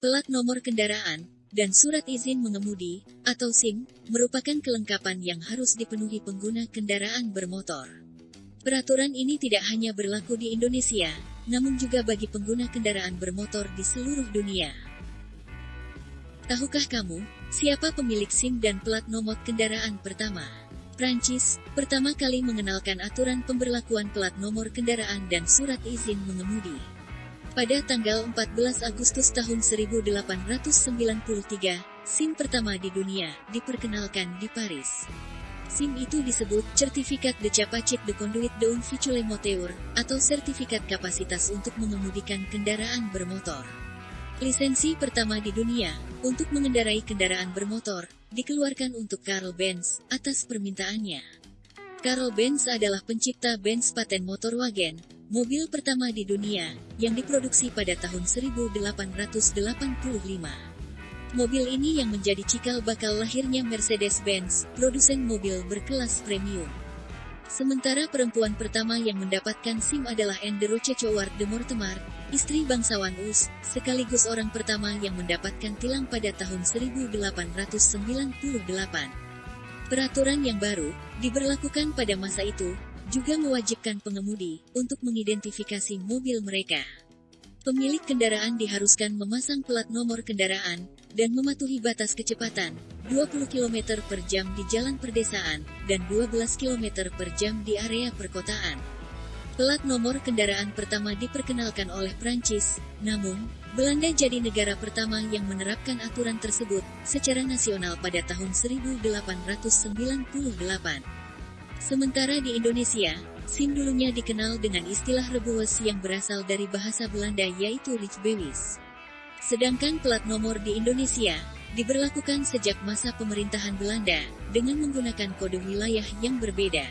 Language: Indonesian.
Plat nomor kendaraan, dan surat izin mengemudi, atau SIM, merupakan kelengkapan yang harus dipenuhi pengguna kendaraan bermotor. Peraturan ini tidak hanya berlaku di Indonesia, namun juga bagi pengguna kendaraan bermotor di seluruh dunia. Tahukah kamu, siapa pemilik SIM dan plat nomor kendaraan pertama? Prancis, pertama kali mengenalkan aturan pemberlakuan plat nomor kendaraan dan surat izin mengemudi. Pada tanggal 14 Agustus tahun 1893, SIM pertama di dunia diperkenalkan di Paris. SIM itu disebut Certificat de Capacit de Conduite d'un Moteur, atau sertifikat kapasitas untuk mengemudikan kendaraan bermotor. Lisensi pertama di dunia untuk mengendarai kendaraan bermotor dikeluarkan untuk Karl Benz atas permintaannya. Karl Benz adalah pencipta Benz paten motor wagen, mobil pertama di dunia, yang diproduksi pada tahun 1885. Mobil ini yang menjadi cikal bakal lahirnya Mercedes-Benz, produsen mobil berkelas premium. Sementara perempuan pertama yang mendapatkan SIM adalah Anne de Rochechouart de Mortemar, istri bangsawan Us, sekaligus orang pertama yang mendapatkan tilang pada tahun 1898. Peraturan yang baru, diberlakukan pada masa itu, juga mewajibkan pengemudi untuk mengidentifikasi mobil mereka. Pemilik kendaraan diharuskan memasang plat nomor kendaraan dan mematuhi batas kecepatan 20 km per jam di jalan perdesaan dan 12 km per jam di area perkotaan. Plat nomor kendaraan pertama diperkenalkan oleh Prancis, namun, Belanda jadi negara pertama yang menerapkan aturan tersebut secara nasional pada tahun 1898. Sementara di Indonesia, SIM dulunya dikenal dengan istilah rebuwes yang berasal dari bahasa Belanda yaitu Rijbewis. Sedangkan plat nomor di Indonesia, diberlakukan sejak masa pemerintahan Belanda, dengan menggunakan kode wilayah yang berbeda.